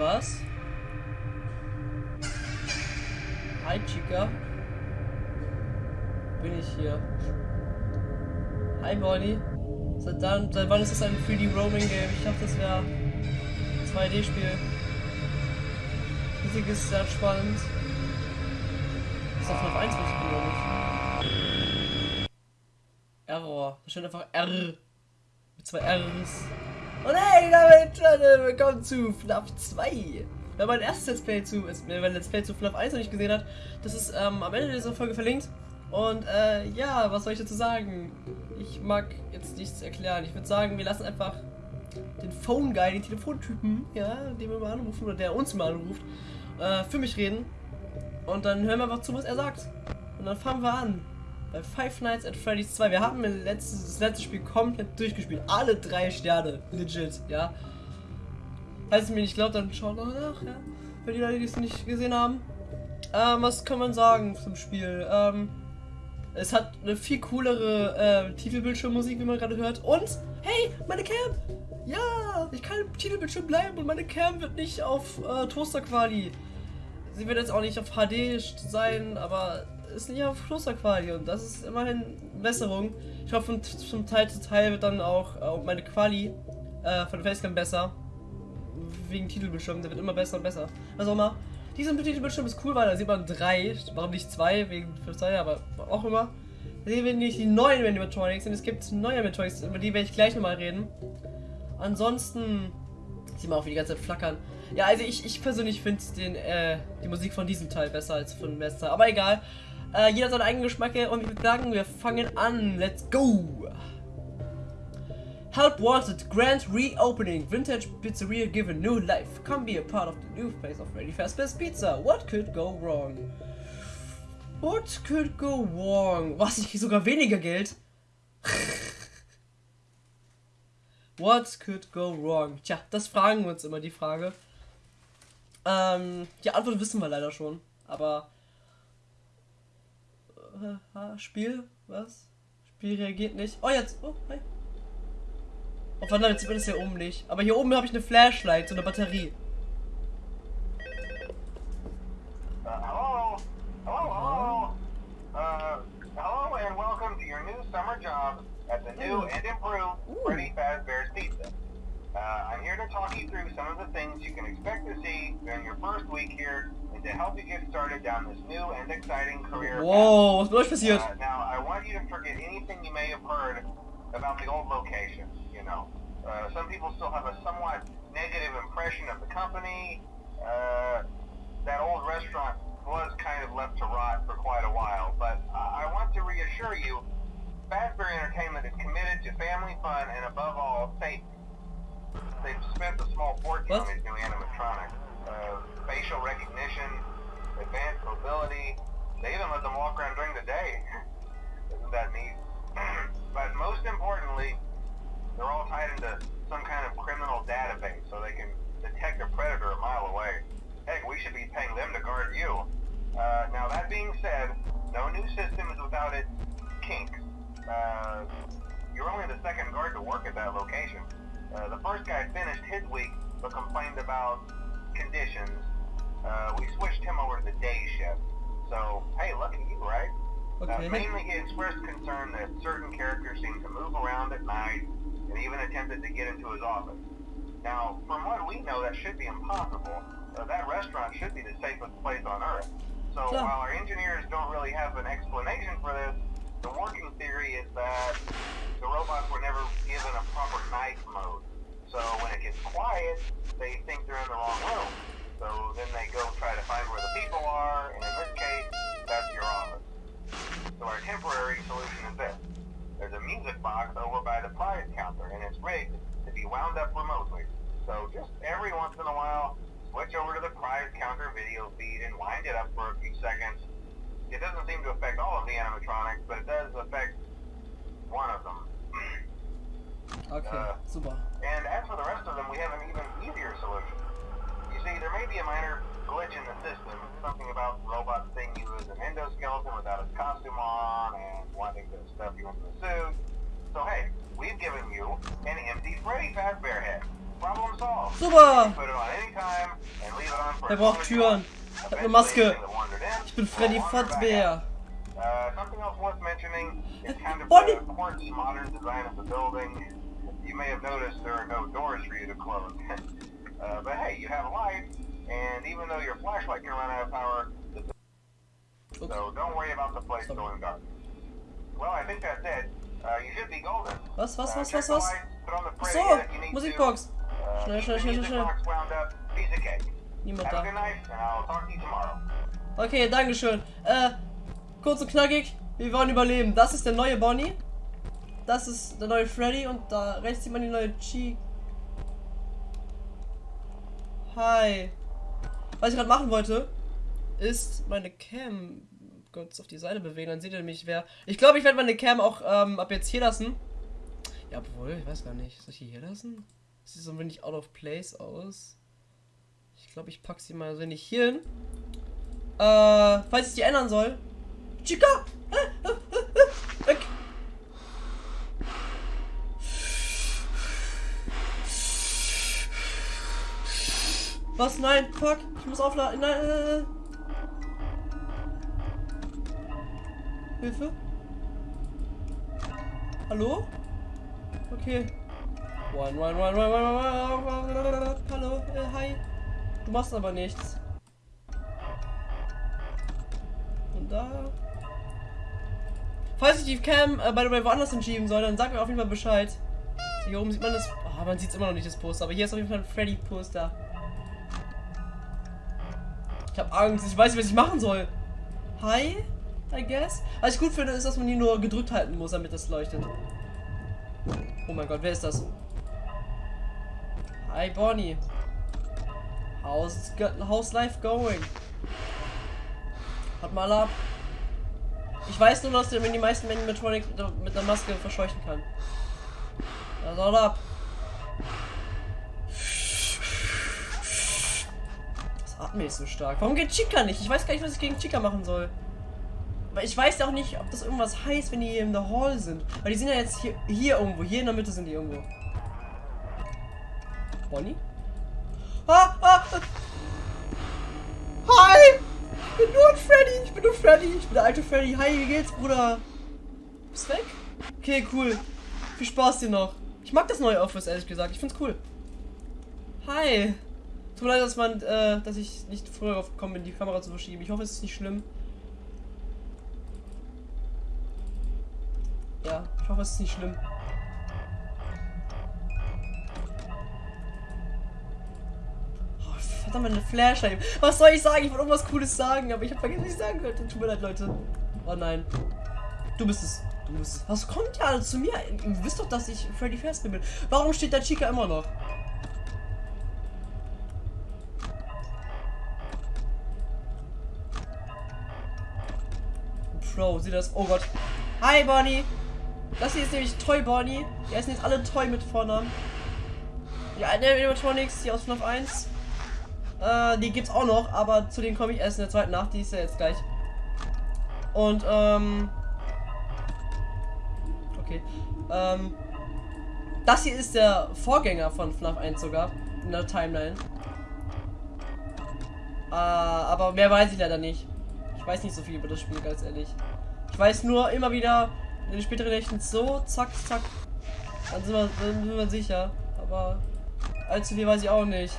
was? Hi, Chica. Bin ich hier. Hi, Bonnie. Seit, dann, seit wann ist das ein 3D Roaming Game? Ich dachte, das wäre 2D-Spiel. Musik ist sehr spannend. Ist das noch 1 was ich? Error. Da steht einfach R. Mit zwei R's. Und hey, damit Leute, willkommen zu FNAF 2. Wer mein erstes Let's Play zu, mein Let's Play zu FNAF 1 noch nicht gesehen hat, das ist ähm, am Ende dieser Folge verlinkt. Und äh, ja, was soll ich dazu sagen? Ich mag jetzt nichts erklären. Ich würde sagen, wir lassen einfach den Phone Guy, den Telefontypen, ja, den wir mal anrufen oder der uns mal anruft, äh, für mich reden. Und dann hören wir einfach zu, was er sagt. Und dann fangen wir an. Bei Five Nights at Freddy's 2. Wir haben letztes, das letzte Spiel komplett durchgespielt. Alle drei Sterne. Legit, ja. Falls ihr mir nicht glaubt, dann schaut noch nach, ja. Für die Leute, die es nicht gesehen haben. Ähm, was kann man sagen zum Spiel? Ähm, es hat eine viel coolere äh, Titelbildschirmmusik, wie man gerade hört. Und, hey, meine Cam! Ja, ich kann im Titelbildschirm bleiben und meine Cam wird nicht auf äh, Toaster-Quali. Sie wird jetzt auch nicht auf HD sein, aber ist nicht auf und das ist immerhin Besserung. Ich hoffe, von, von Teil zu Teil wird dann auch äh, meine Quali äh, von Facecam besser. Wegen Titelbildschirm, der wird immer besser und besser. Was auch immer. Dieser Titelbildschirm ist cool, weil da sieht man drei, warum nicht zwei, wegen zwei, aber auch immer. Da sehen wir nicht die neuen Animatronics und es gibt neue Animatronics, über die werde ich gleich nochmal reden. Ansonsten sieht man auch, wie die ganze Zeit flackern. Ja, also ich, ich persönlich finde äh, die Musik von diesem Teil besser als von Teil. Aber egal. Äh, jeder hat seinen eigenen Geschmack und ich würde sagen, wir fangen an. Let's go! Help wanted, grand reopening, vintage pizzeria given new life. Come be a part of the new face of Ready Fast Best Pizza. What could go wrong? What could go wrong? Was, ich krieg sogar weniger Geld? What could go wrong? Tja, das fragen wir uns immer, die Frage. Ähm, die Antwort wissen wir leider schon, aber Spiel? Was? Spiel reagiert nicht. Oh, jetzt. Oh, hi. Oh, verdammt, jetzt sieht man das hier oben nicht. Aber hier oben habe ich eine Flashlight, so eine Batterie. Uh? Uh, hello and welcome to your new summer job at the new and improved Freddy Fazbear's Pizza. I'm here to talk you through some of the things you can expect to see during your first week here and to help you get started down this new and exciting career Whoa, was passiert? Uh, now, I want you to forget anything you may have heard about the old location, you know. Uh, some people still have a somewhat negative impression of the company. Uh, that old restaurant was kind of left to rot for quite a while, but I want to reassure you, Fazbear Entertainment is committed to family fun and above all, safety. They've spent a small fortune what? on these new animatronics Uh, mainly he expressed concern that certain characters seem to move around at night and even attempted to get into his office. Now, from what we know, that should be impossible. Uh, that restaurant should be the safest place on Earth. So yeah. while our engineers don't really have an explanation for this, the working theory is that the robots were never given a proper night mode. So when it gets quiet, they think they're in the wrong room. So then they go try to find where the people are, and in this So our temporary solution is this. There's a music box over by the prize counter, and it's rigged to be wound up remotely. So just every once in a while, switch over to the prize counter video feed and wind it up for a few seconds. It doesn't seem to affect all of the animatronics, but it does affect one of them. Okay, uh, super. And as for the rest of them, we have an even easier solution. You see, there may be a minor glitch in the system, something about robots seeing you as an endoskeleton without his costume on and wanting to stuff you into the suit. So hey, we've given you an empty Freddy Fazbear head. Problem solved. Super! put it on any time, Er braucht Türen. Ich hab eine Maske. Ich bin Freddy Fazbear. Uh, something else worth mentioning is kind of Bonnie. the quirky modern design of the building. You may have noticed there are no doors for you to close. uh, but hey, you have a light, and even though your flashlight can run out of power, so don't worry about the place going dark. Was, was, Uh, was, was, was? lights, put on the Ach Freddy so, that you need Musikbox. Uh, Schnell, schnell, schnell, schnell. Niemand da. Okay, dankeschön. Äh, kurz und knackig. Wir wollen überleben. Das ist der neue Bonnie. Das ist der neue Freddy und da rechts sieht man die neue Chi. Hi. Was ich gerade machen wollte, ist meine Cam kurz auf die Seite bewegen. Dann seht ihr nämlich, wer. Ich glaube, ich werde meine Cam auch ähm, ab jetzt hier lassen. Ja, obwohl, ich weiß gar nicht. Soll ich die hier lassen? Sieht so ein wenig out of place aus. Ich glaube, ich packe sie mal so wenig hier hin. Äh, falls ich die ändern soll. Chica! Äh, äh, äh, äh, Weg! Was? Nein, fuck. Ich muss aufladen. Nein, Hilfe? Hallo? Okay. One, one, one, one, one, one, one, one, Hallo, äh, hi. Du machst aber nichts. Und da. Falls ich die Cam äh, by the way woanders hinschieben soll, dann sag mir auf jeden Fall Bescheid. Hier oben sieht man das. Ah, man sieht immer noch nicht, das Poster. Aber hier ist auf jeden Fall ein Freddy-Poster. Ich habe Angst. Ich weiß nicht, was ich machen soll. Hi, I guess. Was ich gut finde, ist, dass man hier nur gedrückt halten muss, damit das leuchtet. Oh mein Gott, wer ist das? Hi, Bonnie. How's, how's life going? Hat mal ab. Ich weiß nur, dass der die meisten Animatronic mit einer Maske verscheuchen kann. Also haut ab. Das atme ich so stark. Warum geht Chica nicht? Ich weiß gar nicht, was ich gegen Chica machen soll. Ich weiß auch nicht, ob das irgendwas heißt, wenn die hier in der Hall sind. Weil die sind ja jetzt hier, hier irgendwo. Hier in der Mitte sind die irgendwo. Bonnie? Ah, ah, ah. Hi! Ich bin nur Freddy. Ich bin nur Freddy. Ich bin der alte Freddy. Hi, wie geht's, Bruder? Bist weg? Okay, cool. Viel Spaß dir noch. Ich mag das neue Office, ehrlich gesagt. Ich find's cool. Hi. Tut mir leid, dass man, äh, dass ich nicht früher drauf gekommen bin, die Kamera zu verschieben. Ich hoffe, es ist nicht schlimm. Es ist nicht schlimm. Oh, verdammt, meine Flashlight. Was soll ich sagen? Ich wollte irgendwas Cooles sagen, aber ich habe vergessen, was ich sagen wollte. Tut mir leid, Leute. Oh nein. Du bist es. Du bist es. Was kommt ja zu mir? Ihr wisst doch, dass ich Freddy Fazbear bin. Warum steht da Chica immer noch? Pro, sieh das. Oh Gott. Hi, Bonnie. Das hier ist nämlich Toy Bonnie. Die heißen jetzt alle Toy mit Vornamen. Die alten Animatronics, die aus FNAF 1. Äh, die gibt's auch noch, aber zu denen komme ich erst in der zweiten Nacht. Die ist ja jetzt gleich. Und, ähm. Okay. Ähm. Das hier ist der Vorgänger von FNAF 1 sogar. In der Timeline. Äh, aber mehr weiß ich leider nicht. Ich weiß nicht so viel über das Spiel, ganz ehrlich. Ich weiß nur immer wieder in den späteren Nächten so, zack, zack. Dann sind wir, dann sind wir sicher. Aber allzu viel weiß ich auch nicht.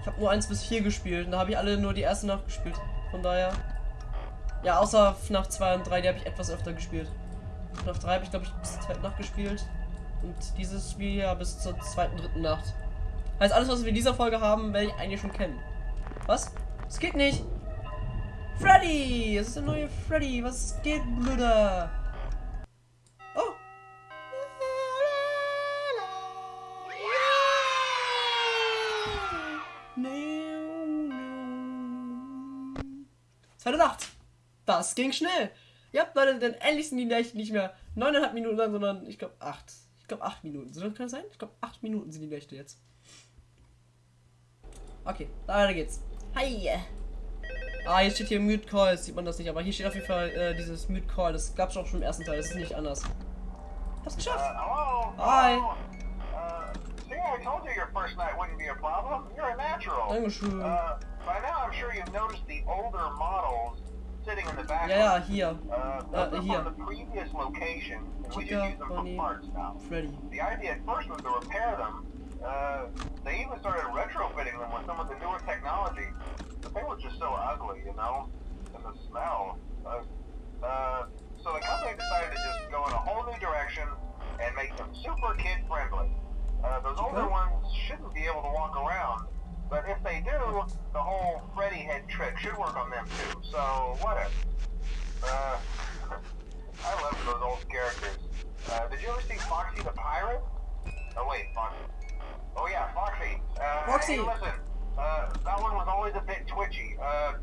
Ich habe nur 1 bis 4 gespielt und da habe ich alle nur die erste Nacht gespielt. Von daher. Ja, außer FNAF 2 und 3, die habe ich etwas öfter gespielt. FNAF 3 habe ich glaube ich bis zur zweiten Nacht gespielt. Und dieses Spiel hier bis zur zweiten, dritten Nacht. Heißt, alles, was wir in dieser Folge haben, werde ich eigentlich schon kennen. Was? Es geht nicht! Freddy! Es ist der neue Freddy! Was geht, Blöder? Oh! Zweite Nacht! Das ging schnell! Ja, Leute, denn endlich sind die Nächte nicht mehr neuneinhalb Minuten lang, sondern ich glaube acht. Ich glaube acht Minuten. So kann das sein? Ich glaube acht Minuten sind die Nächte jetzt. Okay, weiter geht's. Hi! Ah, hier steht hier Mute Call, sieht man das nicht, aber hier steht auf jeden Fall äh, dieses Mute Call. Das gab's auch schon im ersten Teil, das ist nicht anders. Hast Uh, geschafft! hello? Hi. Hello? Uh, see, I told you your first night wouldn't be a problem. You're a natural. Dankeschön. Uh, by now, I'm sure you've noticed the older models sitting in the back. Ja, ja, hier. Uh, Uh, the previous location, we Chica, Bonnie. Freddy. The idea at first was to repair them. Uh, they even started retrofitting them with some of the newer technology, they were just so ugly, you know, and the smell. Uh, uh, so the company decided to just go in a whole new direction and make them super kid friendly. Uh, those older ones shouldn't be able to walk around, but if they do, the whole Freddy head trick should work on them too. So whatever. Uh, I love those old characters. Uh, did you ever see Foxy the Pirate? Oh wait, Foxy. Oh yeah, Foxy. Uh, Foxy. Hey, listen, uh, that one was always a bit twitchy. Uh,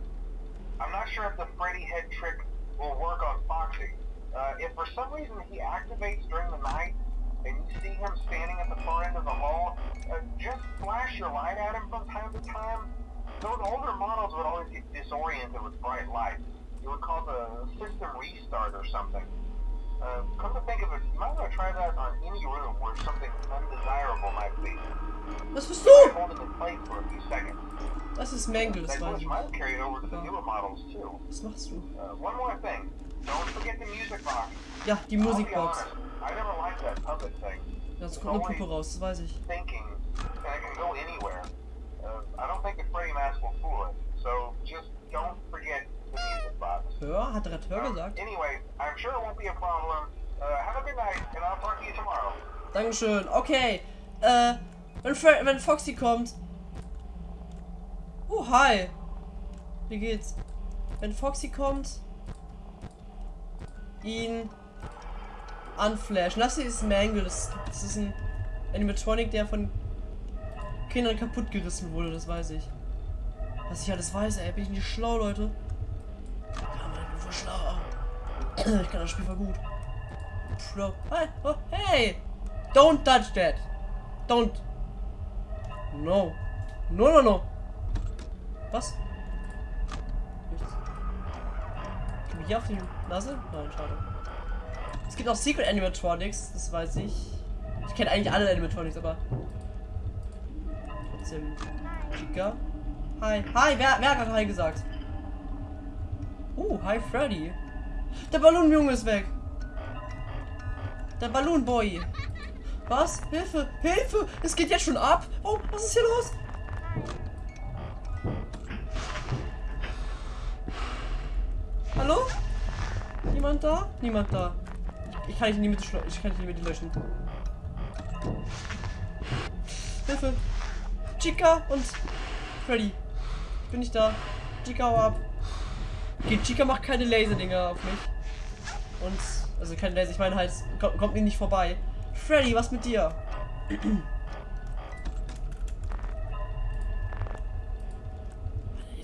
I'm not sure if the Freddy head trick will work on Foxy. Uh, if for some reason he activates during the night and you see him standing at the far end of the hall, uh, just flash your light at him from time to time. Those older models would always get disoriented with bright lights. It would cause a system restart or something. Uh, come to think of it, you might want to try that on any room where something undesirable might be. Was bist Try du? holding in place for a few seconds. Das ist Mangle, das That weiß glitch ich. might carry it over to the newer models too. Was machst du? Uh, one more thing. Don't forget the music box. Ja, die I'll be Musikbox. honest, I never liked that puppet thing. Ja, es kommt eine Puppe raus, das weiß ich. Thinking, and it can go anywhere. Uh, I don't think the Freddy mask will fool it. So just don't forget the Hör? Hat Hör Um, gesagt? anyway, I'm sure it won't be a problem. Uh, have a good night, and I'll talk to you tomorrow. Dankeschön. Okay. Äh, wenn, Fre wenn Foxy kommt. Oh, hi. Wie geht's? Wenn Foxy kommt, ihn anflashen. Das hier ist Mangle. Das, das ist ein Animatronic, der von Kindern kaputt gerissen wurde. Das weiß ich. Was ich alles weiß, ey. Bin ich nicht schlau, Leute? Ich kann das Spiel voll gut. Oh, hey! Don't touch that! Don't! No! No, no, no! Was? Nichts. Komm ich hier auf die Nase? Nein, schade. Es gibt auch Secret Animatronics, das weiß ich. Ich kenne eigentlich alle Animatronics, aber. Trotzdem. Chica. Hi. Hi, wer, wer hat gerade Hi gesagt? Uh, hi Freddy. Der Ballonjunge ist weg. Der Ballonboy. Was? Hilfe! Hilfe! Es geht jetzt schon ab! Oh, was ist hier los? Hallo? Niemand da? Niemand da. Ich, ich kann nicht in die Mitte Ich kann nicht in die Mitte löschen. Hilfe! Chica und Freddy. Ich bin nicht da. Chica, hau ab. Okay, Chica macht keine Laserdinger auf mich. Und, also keine Laser, ich meine halt, kommt, kommt mir nicht vorbei. Freddy, was mit dir?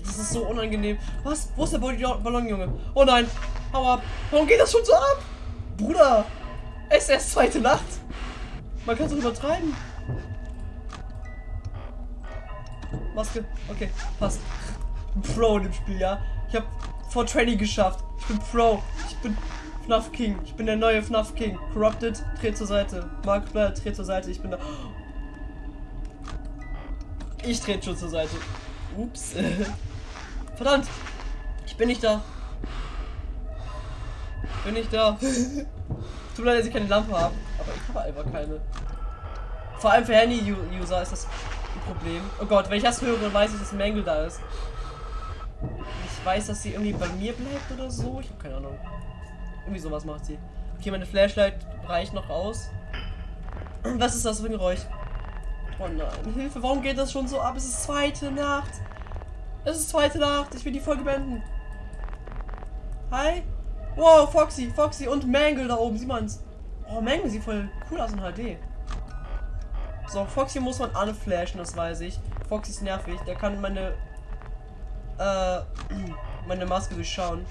Das ist so unangenehm. Was? Wo ist der Ball- Ballonjunge? Oh nein! Hau ab! Warum geht das schon so ab? Bruder! Es ist erst zweite Nacht! Man kann es übertreiben. Maske. Okay, passt. Pro in dem Spiel, ja. Ich habe vor Training geschafft. Ich bin Pro. Ich bin FNAF King. Ich bin der neue FNAF King. Corrupted, dreht zur Seite. Mark Blair, dreht zur Seite. Ich bin da. Ich trete schon zur Seite. Ups. Verdammt. Ich bin nicht da. Ich bin nicht da. Tut mir leid, dass ich keine Lampe habe. Aber ich habe einfach keine. Vor allem für Handy-User ist das ein Problem. Oh Gott, wenn ich das höre, weiß ich, dass Mangle da ist. Ich weiß, dass sie irgendwie bei mir bleibt oder so. Ich habe keine Ahnung. Irgendwie sowas macht sie. Okay, meine Flashlight reicht noch aus. Was ist das für ein Geräusch? Oh nein, Hilfe, warum geht das schon so ab? Es ist zweite Nacht. Es ist zweite Nacht. Ich will die Folge beenden. Hi. Wow, Foxy, Foxy und Mangle da oben. Sieh mal's. Oh, Mangle sieht voll cool aus in HD. So, Foxy muss man anflashen, das weiß ich. Foxy ist nervig. Der kann meine äh, meine Maske durchschauen.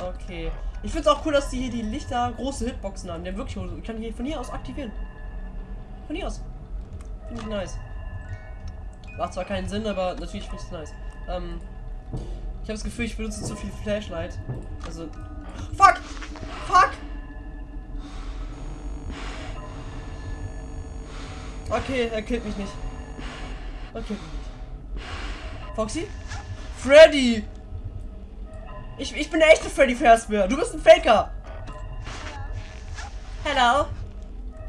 Okay. Ich finde es auch cool, dass die hier die Lichter große Hitboxen haben. Der wirklich, ich kann hier von hier aus aktivieren. Von hier aus. Finde ich nice. Macht zwar keinen Sinn, aber natürlich finde ich es nice. Ähm, ich habe das Gefühl, ich benutze zu viel Flashlight. Also. Fuck! Fuck! Okay, er killt mich nicht. Nicht. Foxy? Freddy! Ich, ich bin der echte Freddy Fazbear. Du bist ein Faker. Hello.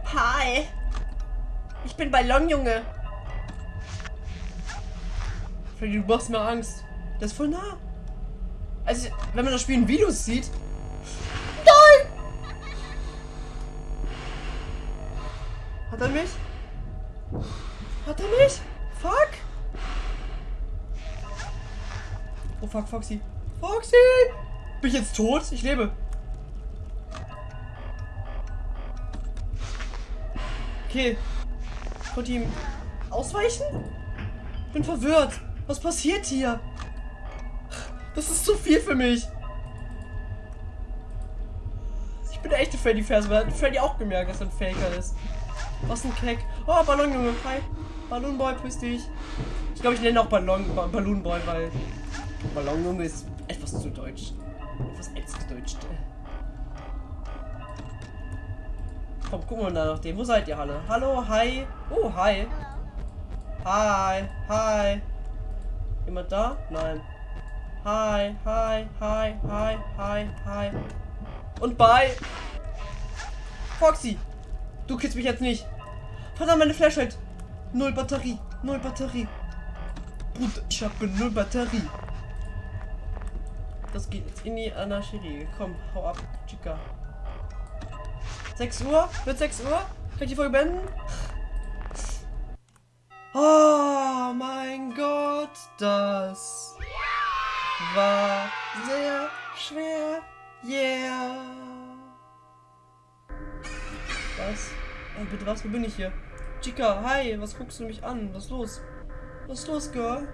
Hi. Ich bin Ballonjunge. Freddy, du machst mir Angst. Das ist voll nah. Also, wenn man das Spiel in Videos sieht. Nein! Hat er mich? Hat er mich? Fuck! Oh fuck, Foxy. Foxy! Bin ich jetzt tot? Ich lebe. Okay. Konnte ihm ausweichen? Bin verwirrt. Was passiert hier? Das ist zu viel für mich. Ich bin der echte Freddy Fazbear. Hat Freddy auch gemerkt, dass er ein Faker ist. Was ein Keck. Oh, Ballonjunge. Hi. Ballonboy, grüß dich. Ich glaube, ich nenne auch Ballon, ba Ballonboy, weil Ballonjunge ist etwas zu deutsch. Etwas ex-deutsch. Komm, gucken wir nach dem. Wo seid ihr alle? Hallo, hi. Oh, hi. Hi, hi. Jemand da? Nein. Hi, hi, hi, hi, hi, hi. Und bye. Foxy. Du killst mich jetzt nicht. Verdammt, meine Flashlight. Null Batterie. Null Batterie. Bruder, ich habe null Batterie. Das geht jetzt in die Anarchie. Komm, hau ab, Chica. 6 Uhr? Wird 6 Uhr? Kann ich die Folge beenden? Oh mein Gott, das war sehr schwer. Yeah. Was? Ey, bitte was? Wo bin ich hier? Chica, hi, was guckst du mich an? Was ist los? Was ist los, Girl?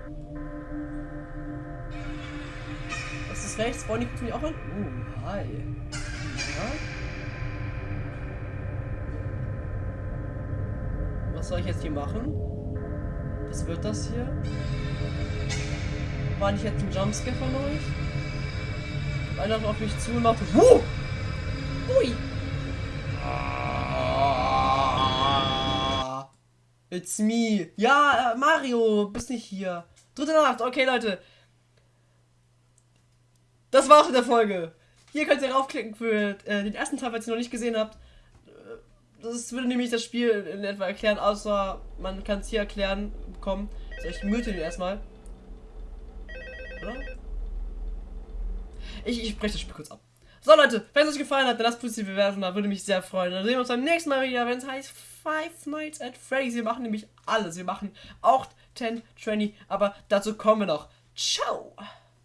Rechts? Bonnie guckt mich auch an? Oh, hi. Ja? Was soll ich jetzt hier machen? Was wird das hier? War nicht jetzt ein Jumpscare von euch? Einer auf mich zu und macht. Wuh! Ui! It's me. Ja, äh, Mario, bist nicht hier. Dritte Nacht. Okay, Leute. Das war's mit der Folge. Hier könnt ihr raufklicken für äh, den ersten Teil, falls ihr noch nicht gesehen habt. Äh, Das würde nämlich das Spiel in etwa erklären, außer man kann es hier erklären bekommen. So, ich mute den erstmal. Oder? Ich, ich breche das Spiel kurz ab. So Leute, wenn es euch gefallen hat, dann lasst positive Bewertung da, würde mich sehr freuen. Dann sehen wir uns beim nächsten Mal wieder, wenn es heißt Five Nights at Freddy's. Wir machen nämlich alles. Wir machen auch 10, 20, aber dazu kommen wir noch. Ciao!